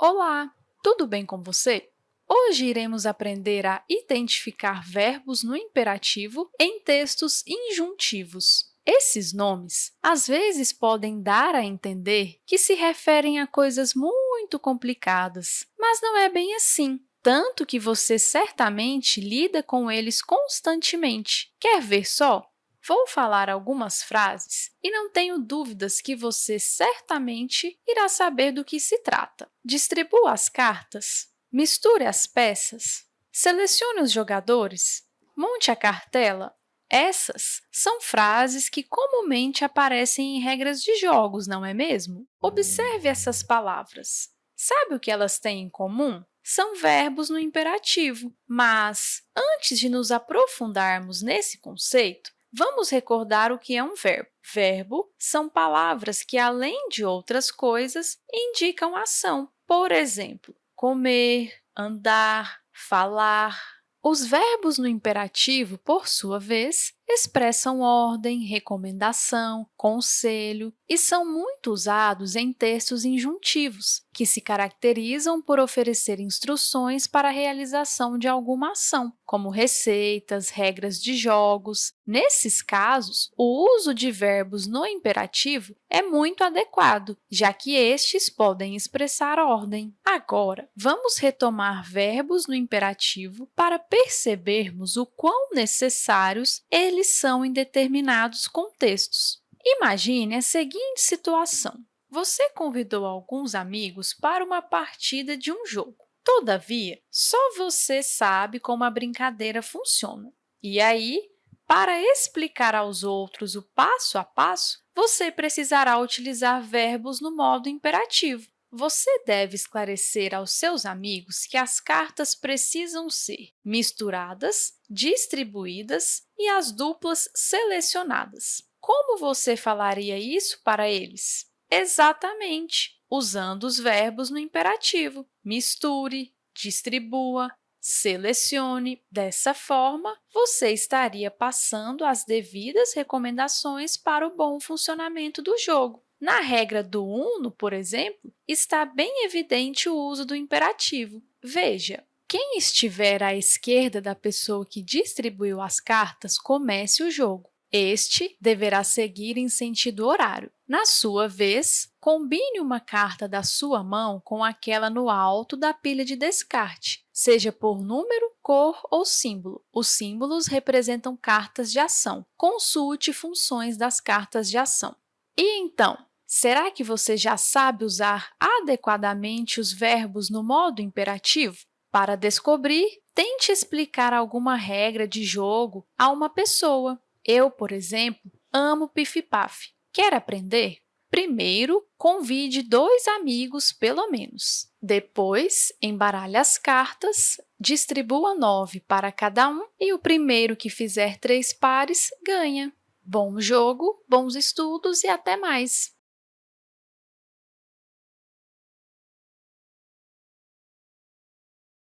Olá, tudo bem com você? Hoje iremos aprender a identificar verbos no imperativo em textos injuntivos. Esses nomes, às vezes, podem dar a entender que se referem a coisas muito complicadas, mas não é bem assim, tanto que você certamente lida com eles constantemente. Quer ver só? Vou falar algumas frases e não tenho dúvidas que você certamente irá saber do que se trata. Distribua as cartas, misture as peças, selecione os jogadores, monte a cartela. Essas são frases que comumente aparecem em regras de jogos, não é mesmo? Observe essas palavras. Sabe o que elas têm em comum? São verbos no imperativo, mas antes de nos aprofundarmos nesse conceito, Vamos recordar o que é um verbo. Verbo são palavras que, além de outras coisas, indicam ação. Por exemplo, comer, andar, falar. Os verbos no imperativo, por sua vez, expressam ordem, recomendação, conselho e são muito usados em textos injuntivos, que se caracterizam por oferecer instruções para a realização de alguma ação, como receitas, regras de jogos. Nesses casos, o uso de verbos no imperativo é muito adequado, já que estes podem expressar ordem. Agora, vamos retomar verbos no imperativo para percebermos o quão necessários eles eles são em determinados contextos. Imagine a seguinte situação. Você convidou alguns amigos para uma partida de um jogo. Todavia, só você sabe como a brincadeira funciona. E aí, para explicar aos outros o passo a passo, você precisará utilizar verbos no modo imperativo. Você deve esclarecer aos seus amigos que as cartas precisam ser misturadas, distribuídas e as duplas selecionadas. Como você falaria isso para eles? Exatamente, usando os verbos no imperativo. Misture, distribua, selecione. Dessa forma, você estaria passando as devidas recomendações para o bom funcionamento do jogo. Na regra do uno, por exemplo, está bem evidente o uso do imperativo. Veja, quem estiver à esquerda da pessoa que distribuiu as cartas, comece o jogo. Este deverá seguir em sentido horário. Na sua vez, combine uma carta da sua mão com aquela no alto da pilha de descarte, seja por número, cor ou símbolo. Os símbolos representam cartas de ação. Consulte funções das cartas de ação. E então, será que você já sabe usar adequadamente os verbos no modo imperativo? Para descobrir, tente explicar alguma regra de jogo a uma pessoa. Eu, por exemplo, amo pif-paf. Quer aprender? Primeiro, convide dois amigos, pelo menos. Depois, embaralhe as cartas, distribua nove para cada um e o primeiro que fizer três pares ganha. Bom jogo, bons estudos e até mais!